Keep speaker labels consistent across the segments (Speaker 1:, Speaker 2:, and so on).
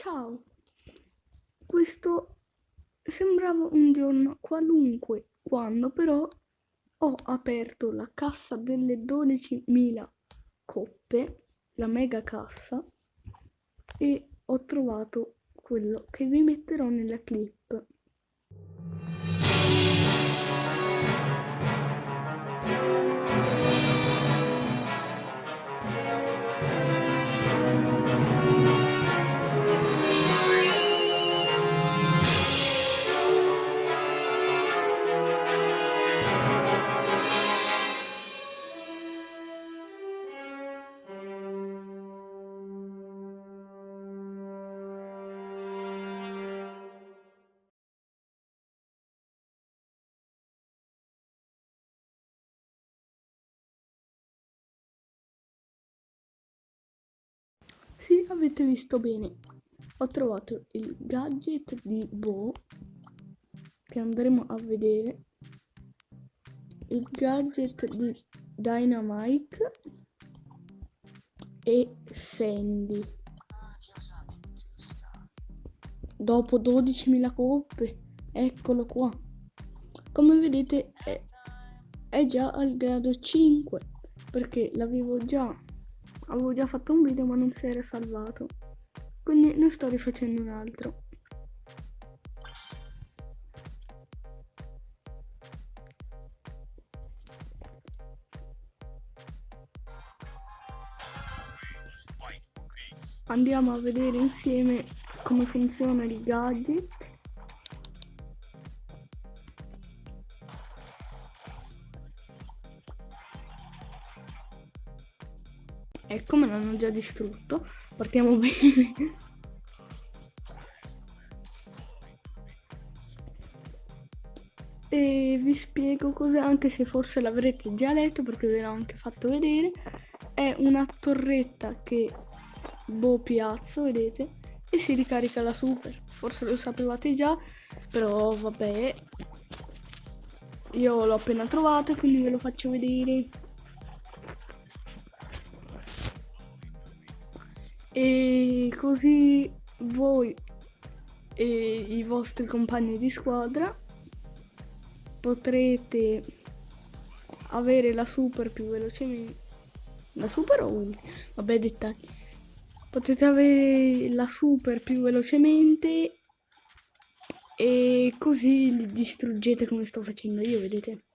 Speaker 1: Ciao! Questo sembrava un giorno qualunque, quando però ho aperto la cassa delle 12.000 coppe, la mega cassa, e ho trovato quello che vi metterò nella clip. Sì, avete visto bene. Ho trovato il gadget di Bo che andremo a vedere. Il gadget di Dynamite e Sandy. Dopo 12.000 coppe, eccolo qua. Come vedete è, è già al grado 5 perché l'avevo già avevo già fatto un video ma non si era salvato. Quindi ne sto rifacendo un altro. Andiamo a vedere insieme come funziona il gadget Ecco, me l'hanno già distrutto. Partiamo bene. e vi spiego cos'è, anche se forse l'avrete già letto perché ve l'ho anche fatto vedere. È una torretta che boh piazzo, vedete? E si ricarica la super. Forse lo sapevate già, però vabbè. Io l'ho appena trovato quindi ve lo faccio vedere. E così voi e i vostri compagni di squadra potrete avere la super più velocemente la super o ultima? vabbè dettagli potete avere la super più velocemente e così li distruggete come sto facendo io vedete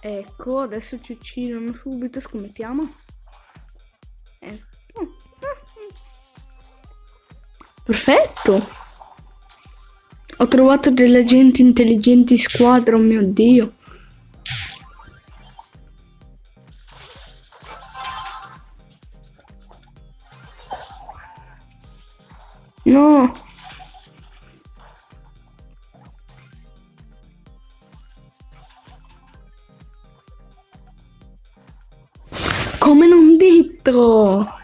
Speaker 1: Ecco, adesso ci uccidono subito, scommettiamo. Eh. Perfetto! Ho trovato delle agenti intelligenti squadra, oh mio dio. No! Detto!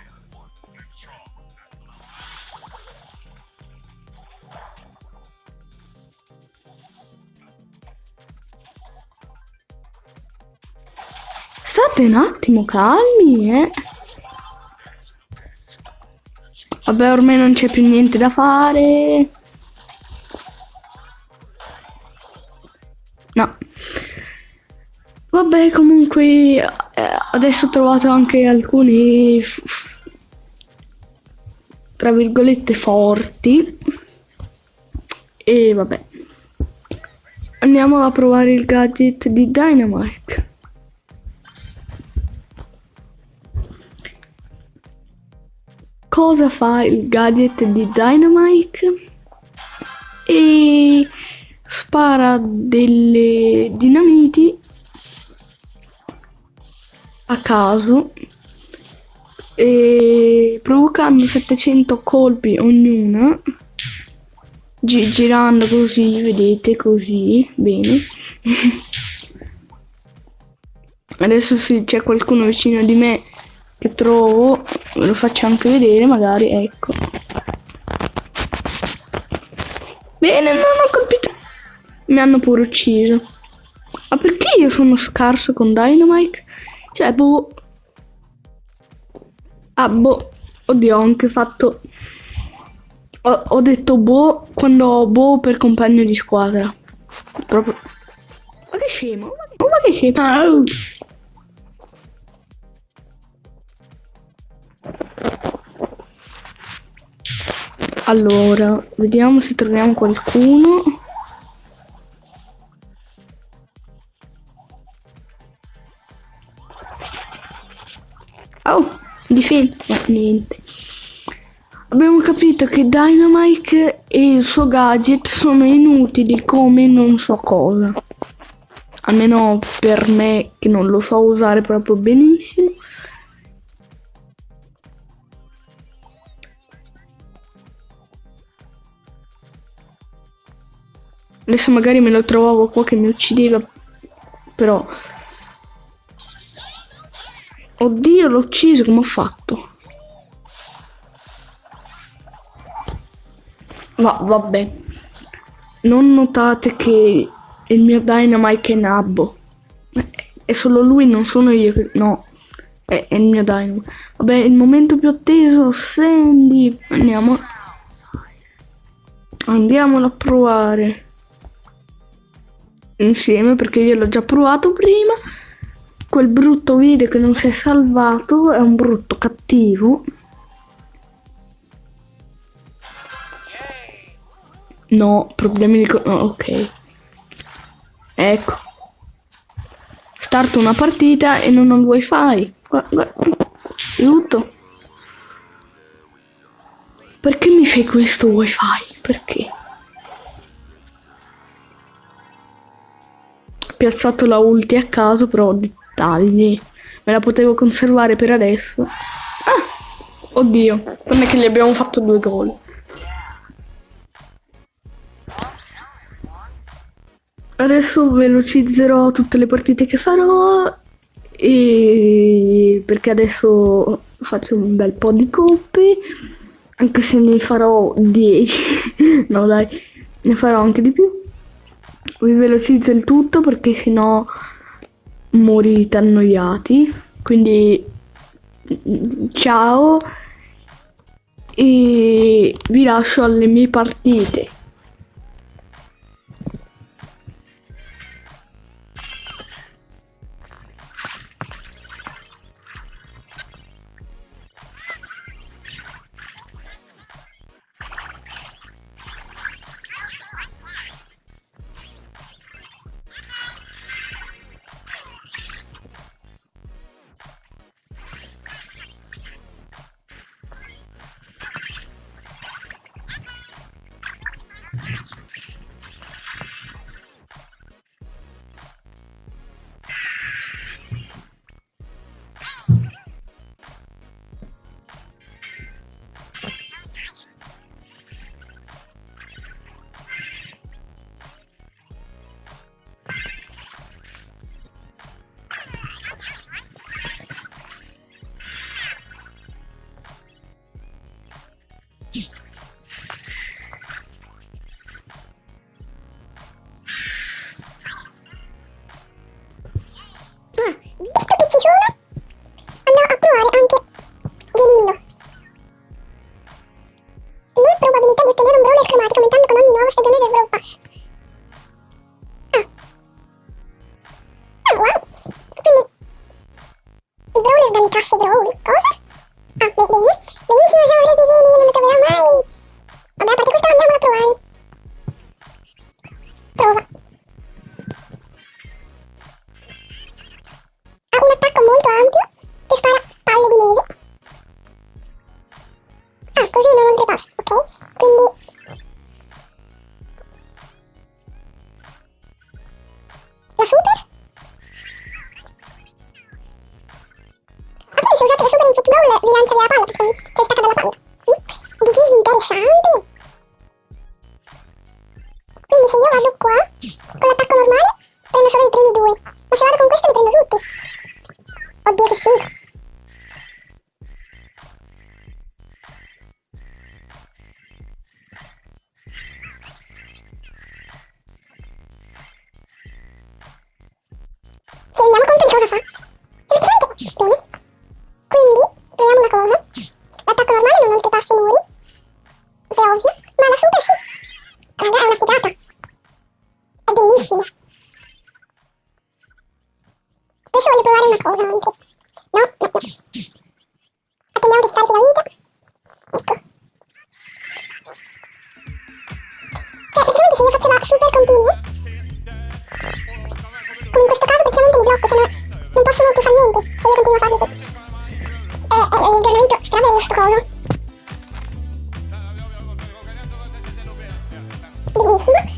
Speaker 1: State un attimo calmi, eh. Vabbè, ormai non c'è più niente da fare. No. Vabbè, comunque adesso ho trovato anche alcuni tra virgolette forti e vabbè. Andiamo a provare il gadget di Dynamite. Cosa fa il gadget di Dynamite? E spara delle dinamiti a caso e provocando 700 colpi ognuna gi girando così vedete così bene Adesso se c'è qualcuno vicino di me che trovo, ve lo faccio anche vedere magari, ecco. Bene, non ho colpito. Mi hanno pure ucciso. Ma perché io sono scarso con Dynamite? Cioè, boh... Ah, boh... Oddio, ho anche fatto... Ho, ho detto boh quando ho boh per compagno di squadra. Proprio... Ma che scemo, ma che scemo. Allora, vediamo se troviamo qualcuno. Oh, difendi. No, niente. Abbiamo capito che Dynamite e il suo gadget sono inutili come non so cosa. Almeno per me che non lo so usare proprio benissimo. Adesso magari me lo trovavo qua che mi uccideva. Però... Oddio, l'ho ucciso, come ho fatto? Ma vabbè. Non notate che il mio Dynamite è Nabbo. È solo lui, non sono io. No. È, è il mio Dynamite. Vabbè, il momento più atteso, Sandy. Andiamo. Andiamolo a provare. Insieme, perché io l'ho già provato prima. Quel brutto video che non si è salvato è un brutto cattivo. No, problemi di... Oh, ok. Ecco. Starto una partita e non ho il wifi. Aiuto. Perché mi fai questo wifi? Perché? Piazzato la ulti a caso, però ho dettagli. Me la potevo conservare per adesso. Ah! Oddio, non è che gli abbiamo fatto due gol. Adesso velocizzerò tutte le partite che farò e perché adesso faccio un bel po' di coppe anche se ne farò 10 no dai ne farò anche di più vi velocizzo il tutto perché sennò morite annoiati. Quindi ciao. E vi lascio alle mie partite
Speaker 2: Służacze zasuwali w dole wyjańczał ja pał, coś taka dla pał. This is interesant. Una cosa anche. No, no, no. Attendiamo che scarichi la vita. Ecco. Cioè, praticamente se io faccio la super continuo, come in questo caso praticamente li blocco, cioè non, non possono più fare niente se io continuo a farli. È, è un aggiornamento strabello sto coso. Benissimo.